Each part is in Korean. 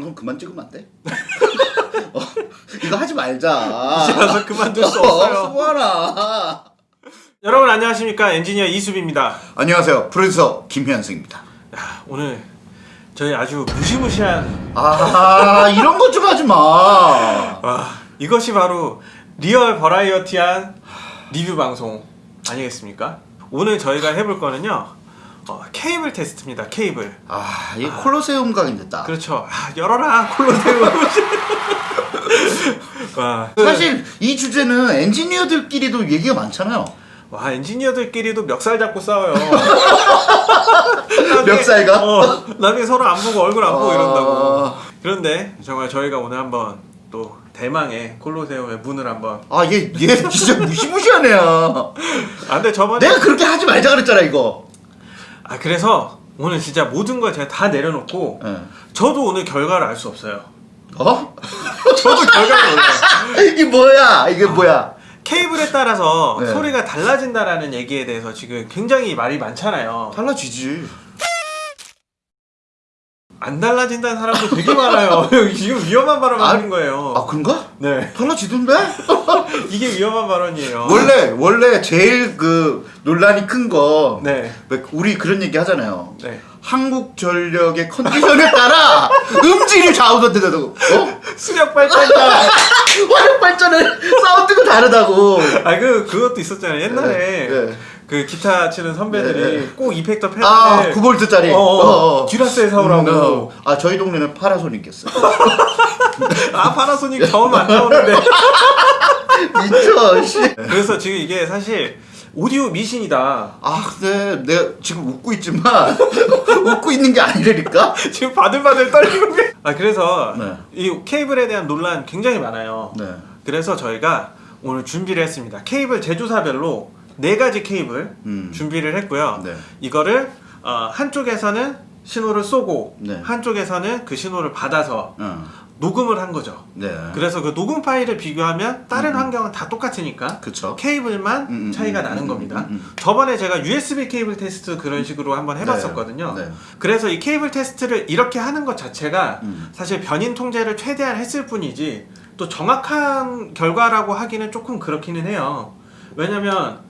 방송 그만 찍으면 안 돼? 어, 이거 하지 말자. 이제 와서 그만둘 수 없어요. 수고하라. 여러분 안녕하십니까 엔지니어 이수빈입니다. 안녕하세요. 프로듀서 김현승입니다. 야, 오늘 저희 아주 무시무시한 아 이런 것 좀 하지 마. 와 이것이 바로 리얼 버라이어티한 리뷰 방송 아니겠습니까? 오늘 저희가 해볼 거는요 어, 케이블 테스트입니다. 케이블. 아 이게 콜로세움 각이 됐다. 그렇죠. 아, 열어라 콜로세움. 와, 사실 이 주제는 엔지니어들끼리도 얘기가 많잖아요. 와 엔지니어들끼리도 멱살 잡고 싸워요. 나중에- 멱살가? 어, 나중에 서로 안 보고 얼굴 안 보고 아. 이런다고. 그런데 정말 저희가 오늘 한번 또 대망의 콜로세움의 문을 한번. 아얘얘 진짜 무시무시한 애야. 아 저번에 내가 그렇게 하지 말자 그랬잖아 이거. 아 그래서 오늘 진짜 모든 걸 제가 다 내려놓고 예. 저도 오늘 결과를 알 수 없어요. 어? 저도 결과를 몰라요. 이게 뭐야? 이게 뭐야? 케이블에 따라서 네. 소리가 달라진다라는 얘기에 대해서 지금 굉장히 말이 많잖아요. 달라지지. 안 달라진다는 사람도 되게 많아요. 지금 위험한 발언 하는 거예요. 아 그런가? 네. 달라지던데? 이게 위험한 발언이에요. 원래 원래 제일 그 논란이 큰 거. 네. 우리 그런 얘기 하잖아요. 네. 한국 전력의 컨디션에 따라 음질이 좌우된다고. 어? 수력 발전자. 화력 발전의 사운드가 다르다고. 아, 그, 그것도 있었잖아요. 옛날에. 네, 네. 그 기타 치는 선배들이 네, 네. 꼭 이펙터 패드. 아 9볼트짜리. 어, 어. 듀라셀 사오라고. 아 저희 동네는 파라소닉이었어. 아, 파나소닉 저음 안 나오는데. 미쳐. 씨. 그래서 지금 이게 사실 오디오 미신이다. 아 근데 내가 지금 웃고 있지만 웃고 있는 게 아니라니까. 지금 바들바들 떨리고. 있- 아, 그래서 네. 이 케이블에 대한 논란 굉장히 많아요. 네. 그래서 저희가 오늘 준비를 했습니다. 케이블 제조사별로 네 가지 케이블 음. 준비를 했고요. 네. 이거를 어, 한쪽에서는 신호를 쏘고 네. 한쪽에서는 그 신호를 받아서 어. 녹음을 한 거죠. 네. 그래서 그 녹음 파일을 비교하면 다른 환경은 다 똑같으니까 그쵸. 케이블만 음, 음, 차이가 음, 나는 음, 겁니다. 음, 음. 저번에 제가 USB 케이블 테스트 그런 식으로 한번 해봤었거든요. 네. 네. 그래서 이 케이블 테스트를 이렇게 하는 것 자체가 음. 사실 변인 통제를 최대한 했을 뿐이지 또 정확한 결과라고 하기는 조금 그렇기는 해요. 왜냐면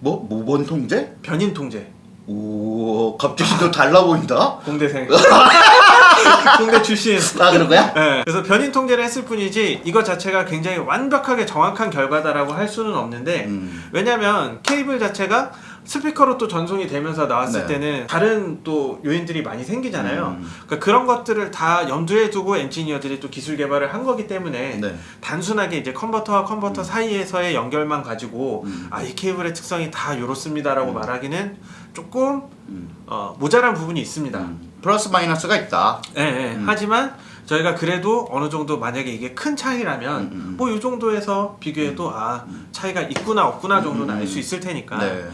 뭐 모번 통제? 변인 통제 오 갑자기 너 달라 보인다. 공대생 공대 출신 아 그런 거야? 네, 그래서 변인 통제를 했을 뿐이지 이것 자체가 굉장히 완벽하게 정확한 결과다라고 할 수는 없는데 음. 왜냐면 케이블 자체가 스피커로 또 전송이 되면서 나왔을 네. 때는 다른 또 요인들이 많이 생기잖아요. 음. 그러니까 그런 것들을 다 염두에 두고 엔지니어들이 또 기술 개발을 한 거기 때문에 네. 단순하게 이제 컨버터와 컨버터 사이에서의 연결만 가지고 음. 아이 케이블의 특성이 다 이렇습니다라고 말하기는 조금 음. 어, 모자란 부분이 있습니다. 음. 플러스 마이너스가 있다. 예, 예. 음. 하지만 저희가 그래도 어느 정도 만약에 이게 큰 차이라면 음, 음. 뭐이 정도에서 비교해도 아 차이가 있구나 없구나 정도는 알 수 있을 테니까 네.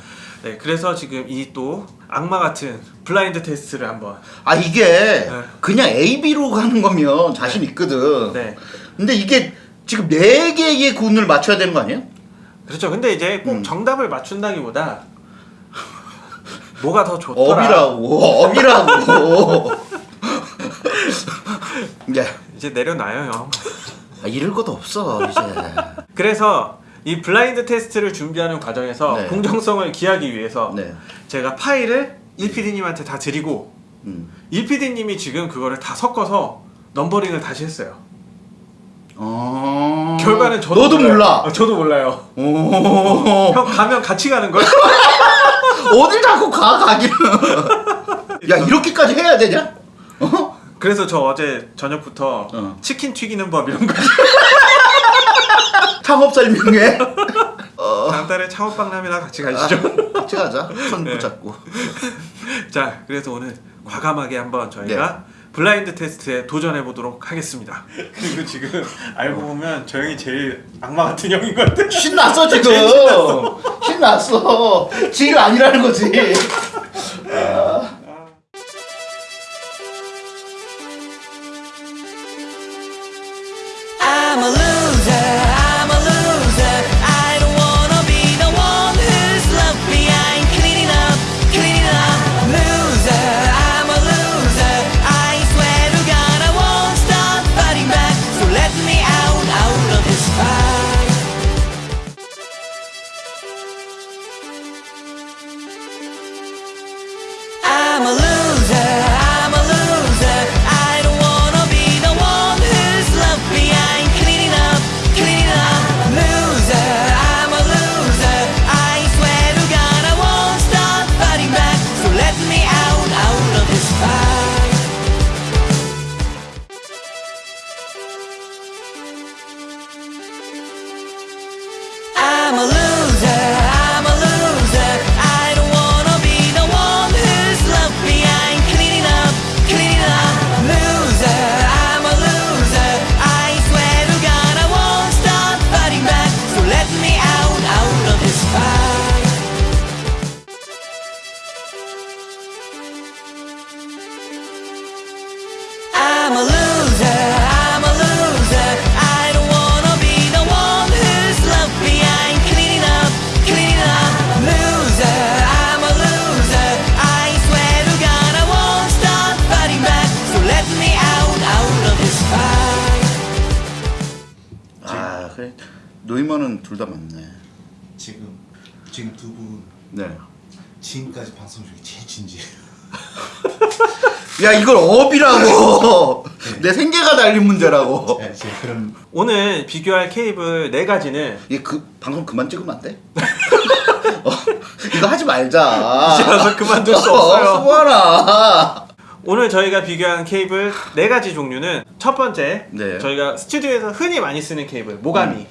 네, 그래서 지금 이 또 악마 같은 블라인드 테스트를 한번 아 이게 네. 그냥 A, B로 가는 거면 자신 있거든. 네 근데 이게 지금 네 개의 군을 맞춰야 되는 거 아니에요? 그렇죠 근데 이제 꼭 음. 정답을 맞춘다기보다 뭐가 더 좋더라 업이라고. 업이라고. 예. 이제 내려놔요 형 아, 잃을 것도 없어 이제. 그래서 이 블라인드 테스트를 준비하는 과정에서 네. 공정성을 기하기 위해서 네. 제가 파일을 1PD님한테 다 드리고 음. 1PD님이 지금 그거를 다 섞어서 넘버링을 다시 했어요. 어. 결과는 저도 너도 몰라요. 몰라. 어, 저도 몰라요. 오. 형 가면 같이 가는 거야? 어딜 자꾸 가 가기는. 야 이렇게까지 해야 되냐? 어? 그래서 저 어제 저녁부터 어. 치킨 튀기는 법 이런 거 창업 설명회. 어. 다음 달에 창업박람회나 같이 가시죠. 같이 가자. 손 네. 붙잡고. 자, 그래서 오늘 과감하게 한번 저희가 네. 블라인드 테스트에 도전해 보도록 하겠습니다. 그리고 지금 알고 보면 저 형이 제일 악마 같은 형인 것 같아. 신났어 지금. 신났어. 신났어. 지가 아니라는 거지. 그래 노이먼은 둘 다 맞네. 지금 지금 두분 네. 지금까지 방송 중에 제일 진지해요. 야 이걸 업이라고 내 생계가 달린 문제라고. 네, 그럼 오늘 비교할 케이블 네 가지는 얘그 방송 그만 찍으면 안 돼? 어, 이거 하지 말자. 이제 와서 그만둘 수 없어요. 수아라. 오늘 저희가 비교한 케이블 네 가지 종류는 첫 번째 네. 저희가 스튜디오에서 흔히 많이 쓰는 케이블 모가미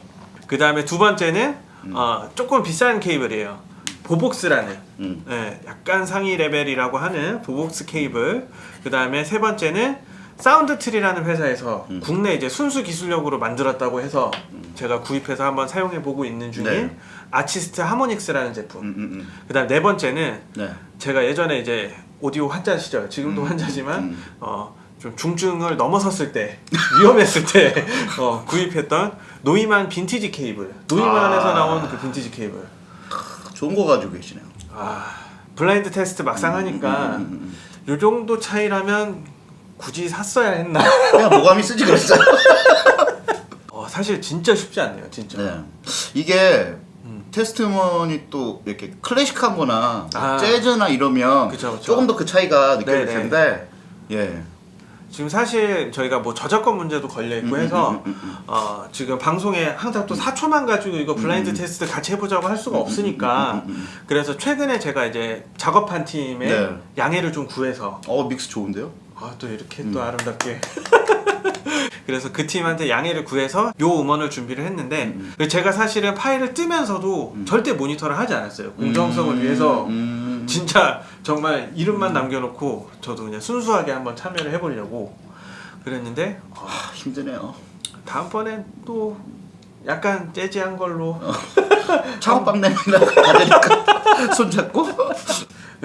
그 다음에 두 번째는 어, 조금 비싼 케이블이에요 보복스라는 음. 예, 약간 상위 레벨이라고 하는 보복스 케이블 그 다음에 세 번째는 사운드트리라는 회사에서 음. 국내 이제 순수 기술력으로 만들었다고 해서 제가 구입해서 한번 사용해 보고 있는 중인 네. 아치스트 하모닉스라는 제품 음, 음, 그 다음 네 번째는 음. 네. 제가 예전에 이제 오디오 환자 시절 지금도 환자지만 음. 어, 좀 중증을 넘어섰을 때 위험했을 때 어, 구입했던 노이만 빈티지 케이블 노이만에서 아. 나온 그 빈티지 케이블 좋은 거 가지고 계시네요. 아 블라인드 테스트 막상 하니까 음, 요 정도 차이라면 굳이 샀어야 했나 그냥 모가미 쓰지 그랬어요. 어, 사실 진짜 쉽지 않네요 진짜 네. 이게 테스트 음원이 또 이렇게 클래식한 거나 아. 재즈나 이러면 그쵸, 그쵸. 조금 더 그 차이가 느껴질 네네. 텐데 예. 지금 사실 저희가 뭐 저작권 문제도 걸려 있고 음, 해서 음, 음, 음, 어, 지금 방송에 항상 또 4초만 가지고 이거 블라인드 테스트 같이 해보자고 할 수가 없으니까 음, 음, 음, 그래서 최근에 제가 이제 작업한 팀에 네. 양해를 좀 구해서 어 믹스 좋은데요? 아, 또 이렇게 음. 또 아름답게. 그래서 그 팀한테 양해를 구해서 요 음원을 준비를 했는데 음, 그리고 제가 사실은 파일을 뜨면서도 절대 모니터를 하지 않았어요. 공정성을 음, 위해서 음. 진짜 정말 이름만 남겨놓고 저도 그냥 순수하게 한번 참여를 해보려고 그랬는데 어, 아, 힘드네요. 다음번엔 또 약간 재즈한 걸로. 어. 창업방 내밀라 가자니까. 손잡고?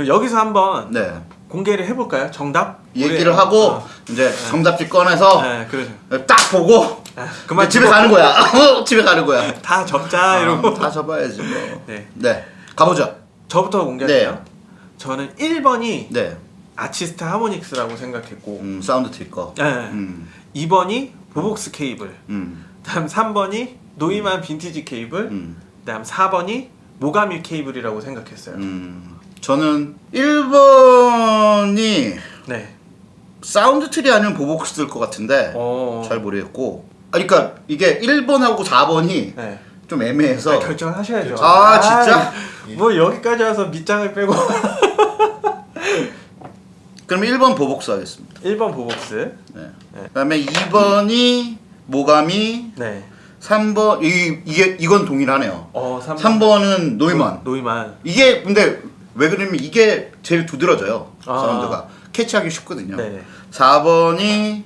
여기서 한번 네 공개를 해볼까요? 정답? 얘기를 하고 어, 이제 정답지 꺼내서 네, 그러죠. 딱 보고 아, 그만 집에 가는 거야. 집에 가는 거야. 다 접자 이러고 아, 다 접어야지 뭐. 네. 네 가보죠. 저부터 공개할게요. 네. 저는 1번이 네. 아치스트 하모닉스라고 생각했고 음, 사운드 틀 거. 네. 음, 2번이 보복스 케이블 음, 다음 3번이 노이만 빈티지 케이블 음, 다음 4번이 모가미 케이블이라고 생각했어요. 음. 저는 1번이 네. 사운드 틀이 아니면 보복스 뜰것 같은데 어. 잘 모르겠고. 아, 그러니까 이게 1번하고 4번이 네. 좀 애매해서. 아, 결정하셔야죠. 아, 진짜? 뭐 여기까지 와서 밑장을 빼고 그럼 1번 보복스 하겠습니다. 1번 보복스. 네. 네. 그 다음에 2번이 모가미, 네. 3번 이 이게 이건 동일하네요. 어, 3번. 3번은 노이만. 노이만. 이게 근데 왜 그러냐면 이게 제일 두드러져요. 아. 사운드가 캐치하기 쉽거든요. 네네. 4번이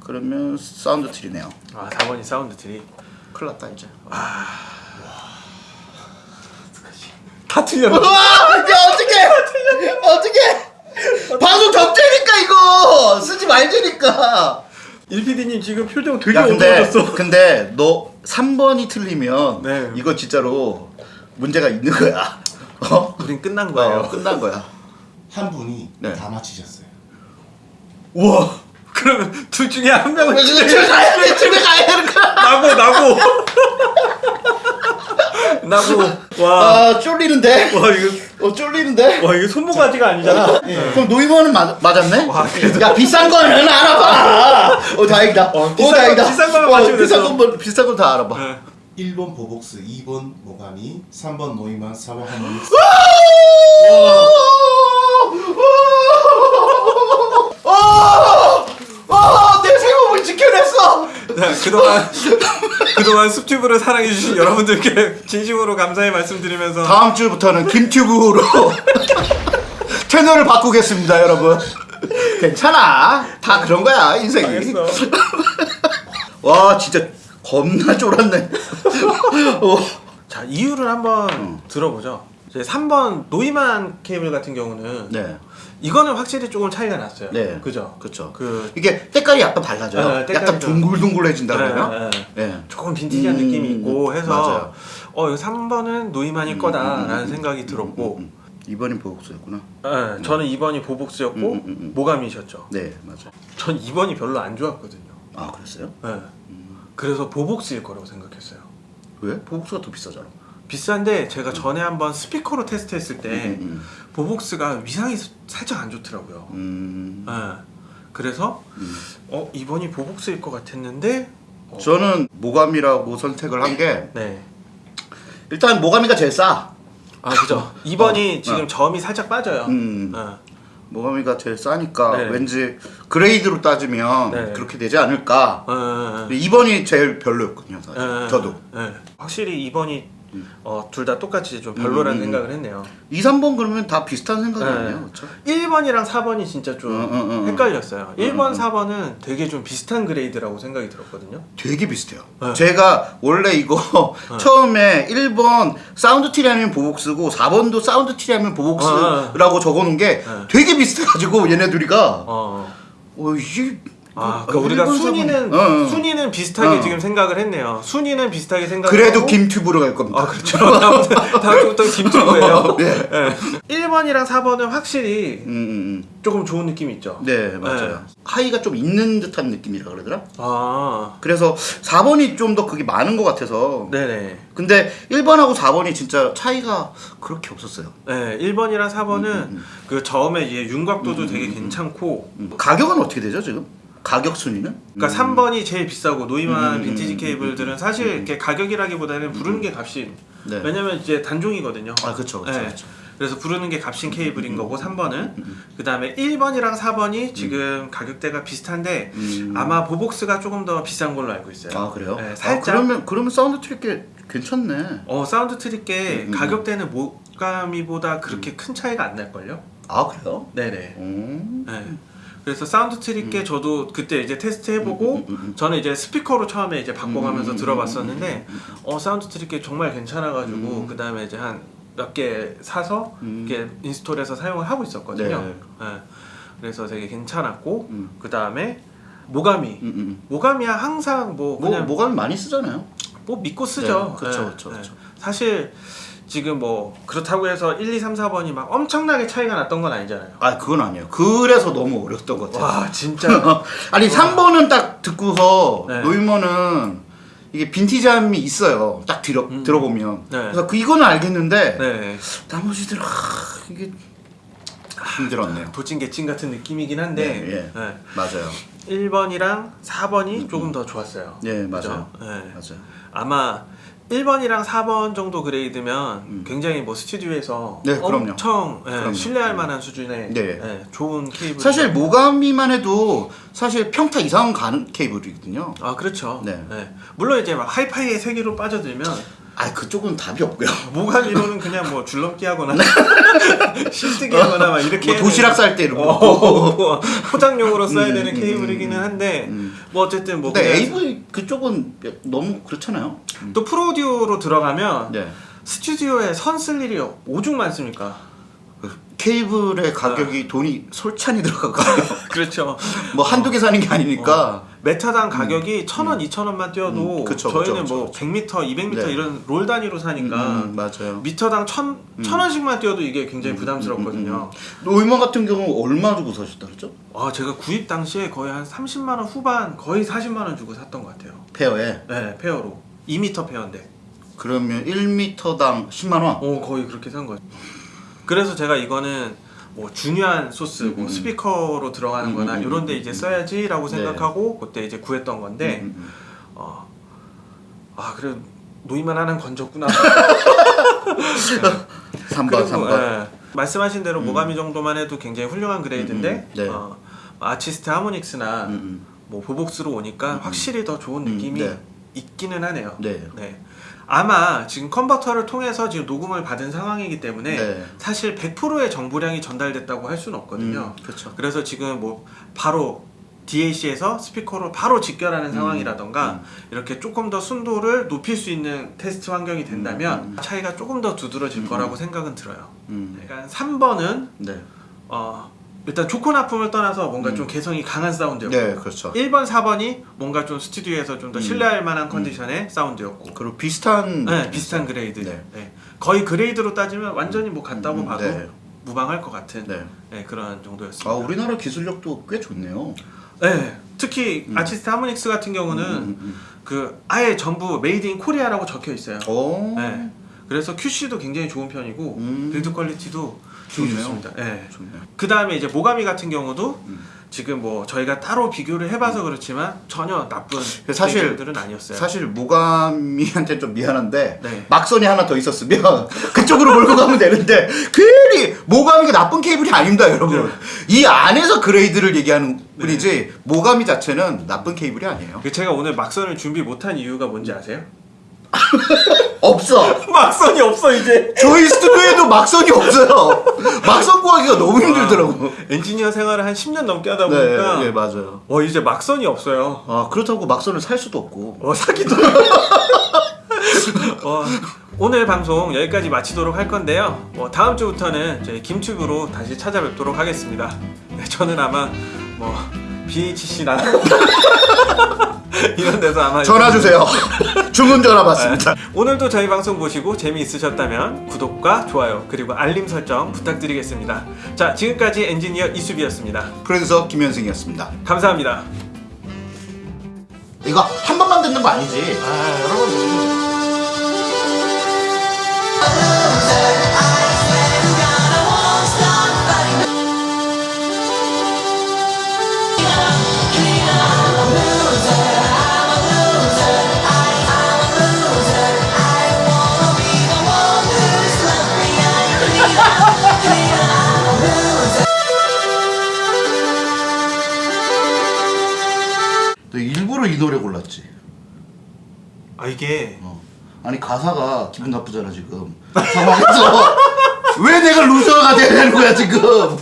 그러면 사운드트리네요. 아, 4번이 사운드트리. 큰일 났다 이제. 다 틀렸네. 와, 야 어떻게? 어떻게? 방송 접대니까 이거 쓰지 말자니까. 1PD님 지금 표정 되게 어두워졌어. 근데 너 3번이 틀리면 네. 이거 진짜로 문제가 있는 거야. 어? 우린 끝난 거예요. 어, 끝난 거야. 한 분이 네. 다 맞히셨어요. 우와. 그러면 둘 중에 한 명은 집에 가야 돼. 집에 가야 되는 거야. 나고 나고. 나고. 와. 아 쫄리는데. 와 이거 어 쫄리는데. 와 이거 손모가지가 아니잖아. 그럼 노이버는 맞, 맞았네? 와, 그래도- 야 비싼 거는 알아봐. 어 다행이다. 어, 어, 비싼 거- 다행이다. 비싼 거만 어, 맞추면 비싼 됐어. 거 비싼 거다 알아봐. 네. 1번 보복스, 2번 모가미, 3번 노이만, 4번 하모닉스. 내 생업을 지켜냈어. 자, 그동안 그동안 숲튜브를 사랑해 주신 여러분들께 진심으로 감사의 말씀드리면서 다음 주부터는 김튜브로 채널을 바꾸겠습니다, 여러분. 괜찮아. 다 그런 거야 인생이. 알겠어. 와 진짜 겁나 쫄았네. 어. 자 이유를 한번 들어보죠. 이제 3번 노이만 케이블 같은 경우는 네, 이거는 확실히 조금 차이가 났어요. 네, 그죠? 그렇죠. 그 이게 때깔이 약간 달라져요. 네, 때깔이 약간 좀- 둥글둥글해진다 네, 그러면. 네. 네. 조금 빈티지한 음, 느낌이 있고 해서 맞아요. 어 이거 3번은 노이만일 거다라는 생각이 들었고 음, 이번엔 보복수였구나. 네, 저는 2번이 보복스였고 음, 음, 음. 모감이셨죠. 네, 맞아. 전 2번이 별로 안 좋았거든요. 아 그랬어요? 네. 그래서 보복스일 거라고 생각했어요. 왜? 보복스가 더 비싸잖아. 비싼데 제가 전에 한번 스피커로 테스트했을 때 음, 보복스가 위상이 살짝 안 좋더라고요. 음. 네. 그래서 어 이번이 보복스일 것 같았는데 어, 저는 모가미라고 선택을 한게 네. 일단 모가미가 제일 싸. 아 그죠. 2번이 어, 지금 어. 점이 살짝 빠져요. 음. 어. 모가미가 제일 싸니까 네. 왠지 grade로 따지면 네. 그렇게 되지 않을까. 근데 2번이 제일 별로였거든요, 사실. 예, 저도. 예. 확실히 2번이 어, 둘 다 똑같이 좀 별로라는 음, 음, 생각을 했네요. 2, 3번 그러면 다 비슷한 생각 네. 아니에요? 그렇죠? 1번이랑 4번이 진짜 좀 음, 음, 음, 헷갈렸어요. 1번, 음. 4번은 되게 좀 비슷한 grade라고 생각이 들었거든요. 되게 비슷해요. 네. 제가 원래 이거 처음에 1번 사운드 트리 하면 보복스고 4번도 사운드트리 하면 보복스라고 적어놓은 게 네. 되게 비슷해가지고 얘네 둘이가 어. 어 이게 아, 어, 그러니까 우리가 1번, 순위는 4번. 어, 어. 순위는 비슷하게 어. 지금 생각을 했네요. 순위는 비슷하게 생각을 그래도 김튜브로 갈 겁니다. 아 그렇죠. 다음 주부터 김튜브예요. 네. 예. 1번이랑 4번은 확실히 음, 음, 음. 조금 좋은 느낌이 있죠. 네 맞아요. high가 좀 있는 듯한 느낌이라 그러더라. 아, 그래서 4번이 좀 더 그게 많은 것 같아서. 네네. 근데 1번하고 4번이 진짜 차이가 그렇게 없었어요. 네, 1번이랑 4번은 음, 그 처음에 얘 윤곽도도 되게 괜찮고 음. 가격은 어떻게 되죠 지금? 가격 순위는? 그러니까 3번이 제일 비싸고 노이만 음, 빈티지 음, 케이블들은 사실 이렇게 가격이라기보다는 부르는 게 값이 네. 왜냐면 이제 단종이거든요. 아 그렇죠 그렇죠. 네. 그래서 부르는 게 값인 케이블인 거고 3번은 그 다음에 1번이랑 4번이 지금 가격대가 비슷한데 음. 아마 보복스가 조금 더 비싼 걸로 알고 있어요. 아 그래요? 네, 아, 살짝 그러면 그러면 사운드트리 게 괜찮네. 어 사운드트리 게 음, 음. 가격대는 모가미보다 그렇게 큰 차이가 안 날 걸요? 아 그래요? 네네. 음. 네. 그래서 사운드트리 게 저도 그때 이제 테스트 해보고 음, 음, 음. 저는 이제 스피커로 처음에 이제 바꿔가면서 음, 음, 들어봤었는데 어 사운드트리 게 정말 괜찮아가지고 음. 그 다음에 이제 한 몇 개 사서 음. 이렇게 install해서 사용을 하고 있었거든요. 네. 네. 그래서 되게 괜찮았고 음. 그 다음에 모가미 음, 음. 모가미야 항상 뭐 뭐 그냥 모감이 많이 쓰잖아요. 뭐 믿고 쓰죠. 네. 그쵸. 사실 지금 뭐 그렇다고 해서 1, 2, 3, 4번이 막 엄청나게 차이가 났던 건 아니잖아요. 아 그건 아니에요. 그래서 너무 어려웠던 것 같아요. 와 진짜 아니 3번은 딱 듣고서 네. 노이머는 이게 빈티지함이 있어요. 딱 들어 음. 들어보면. 네. 그래서 그 이거는 알겠는데 네. 나머지들 아, 이게 힘들었네요. 도찐 개찐 같은 느낌이긴 한데 네, 예. 네. 맞아요. 1번이랑 4번이 조금 더 좋았어요. 네 그죠? 맞아요. 네. 맞아요. 아마 1번이랑 4번 정도 그레이드면 음. 굉장히 뭐 스튜디오에서 네, 그럼요. 엄청 예, 그럼요. 신뢰할 만한 수준의 네. 예, 좋은 케이블 사실 모가미만 해도 사실 평타 이상 가는 케이블이거든요. 아 그렇죠. 네. 네. 물론 이제 막 하이파이의 세계로 빠져들면 아 그쪽은 답이 없고요. 모가미로는 그냥 뭐 줄넘기 하거나 실뜨기 하거나 막 이렇게 뭐 도시락 되는- 쌀때 이런 어, 거. 뭐 포장용으로 써야 음, 되는 음, 케이블이기는 음, 한데 음. 뭐 어쨌든 뭐 근데 AV 그쪽은 너무 그렇잖아요. 또 프로듀오로 들어가면 네. 스튜디오에 선 쓸 일이 오죽 많습니까? 그 케이블의 가격이 돈이 솔찬히 들어가거든요. 그렇죠. 뭐 한두 개 사는 게 아니니까. 메타당 가격이 천 원, 이천 원만 뛰어도 음, 그쵸, 저희는 그쵸, 뭐 100m, 200m 네. 이런 롤 단위로 사니까 음, 맞아요. 미터당 천, 천 원씩만 뛰어도 이게 굉장히 부담스럽거든요. 노이먼 같은 경우 얼마 주고 사셨다 그랬죠? 아 제가 구입 당시에 거의 한 30만 원 후반, 거의 40만 원 주고 샀던 것 같아요. 페어에. 네, pair로 2m pair인데. 그러면 1m당 10만 원. 어 거의 그렇게 산 거예요. 그래서 제가 이거는 뭐 중요한 소스, 뭐 음. 스피커로 들어가는 음, 거나 음, 이런 데 이제 써야지 라고 네. 생각하고 그때 이제 구했던 건데 음, 음, 어, 아 그래 노이만 하나 건졌구나. 3번, 그리고, 3번. 예, 말씀하신 대로 모가미 정도만 해도 굉장히 훌륭한 grade인데 음, 음, 네. 어, 아티스트 하모닉스나 음, 음. 뭐 보복스로 오니까 확실히 더 좋은 음, 느낌이 네. 있기는 하네요. 네. 아마 지금 컨버터를 통해서 지금 녹음을 받은 상황이기 때문에 네. 사실 100%의 정보량이 전달됐다고 할 수는 없거든요. 음, 그렇죠. 그래서 지금 뭐 바로 DAC에서 스피커로 바로 직결하는 상황이라던가 음. 이렇게 조금 더 순도를 높일 수 있는 테스트 환경이 된다면 음, 차이가 조금 더 두드러질 거라고 생각은 들어요. 음. 그러니까 3번은 네. 어, 일단 좋고 나쁨을 떠나서 뭔가 좀 개성이 강한 사운드였고 네, 그렇죠. 1번, 4번이 뭔가 좀 스튜디오에서 좀더 음. 신뢰할 만한 컨디션의 사운드였고 그리고 비슷한 네, 비슷한 grade. 네. 네. 거의 grade로 따지면 완전히 뭐 같다고 음, 봐도 네. 무방할 것 같은 네. 네, 그런 정도였습니다. 아, 우리나라 기술력도 꽤 좋네요. 네, 특히 아티스트 하모닉스 같은 경우는 음, 그 아예 전부 made in Korea라고 적혀 있어요. 오. 네. 그래서 QC도 굉장히 좋은 편이고 음. build quality도 좋네요. 좋습니다. 네. 좋네요. 그 다음에 이제 모가미 같은 경우도 음. 지금 뭐 저희가 따로 비교를 해봐서 그렇지만 전혀 나쁜 사운드들은 아니었어요. 사실 모가미한테 좀 미안한데 네. 막선이 하나 더 있었으면 그쪽으로 몰고 가면 되는데 괜히 모가미가 나쁜 케이블이 아닙니다 여러분 네. 이 안에서 grade를 얘기하는 뿐이지 모가미 자체는 나쁜 케이블이 아니에요 그 제가 오늘 막선을 준비 못한 이유가 뭔지 아세요? 없어 막선이 없어 이제. 저희 스튜디오에도 막선이 없어요 막선 구하기가 너무 힘들더라고 엔지니어 생활을 한 10년 넘게 하다 네, 보니까 네 맞아요 어 이제 막선이 없어요. 아 그렇다고 막선을 살 수도 없고 어 사기도. 어, 오늘 방송 여기까지 마치도록 할 건데요. 뭐 다음 주부터는 저희 김튜브로 다시 찾아뵙도록 하겠습니다. 네, 저는 아마 뭐 BHC나 이런 데서 아마 전화 주세요 주문 전화 받습니다 네. 오늘도 저희 방송 보시고 재미있으셨다면 구독과 좋아요 그리고 알림 설정 부탁드리겠습니다. 자 지금까지 엔지니어 이수비였습니다. 프로듀서 김현승이었습니다 감사합니다. 이거 한 번만 듣는 거 아니지 아 여러분. 아 이게 어. 아니 가사가 기분 나쁘잖아 지금 상황에서 왜 내가 루저가 돼야 되는 거야 지금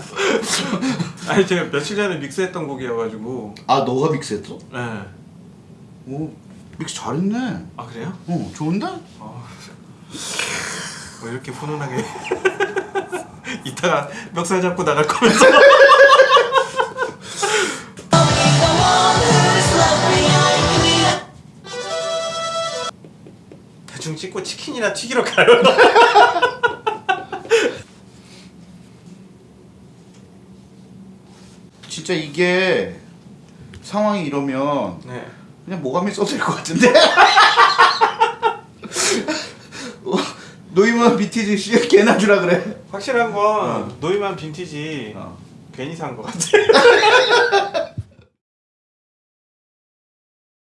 아니 제가 며칠 전에 믹스했던 곡이어가지고 아 너가 믹스했어? 네. 오 믹스 잘했네 아 그래요? 어 좋은데? 뭐 이렇게 훈훈하게 이따가 멱살 잡고 나갈 거면서 대충 찍고 치킨이나 튀기러 가요. 진짜 이게 상황이 이러면 네. 그냥 모감이 써도 될 것 같은데? 어, 노이만 BTG 씨 개나 주라 그래. 확실한 건 노이만 빈티지 어. 괜히 산 것 같아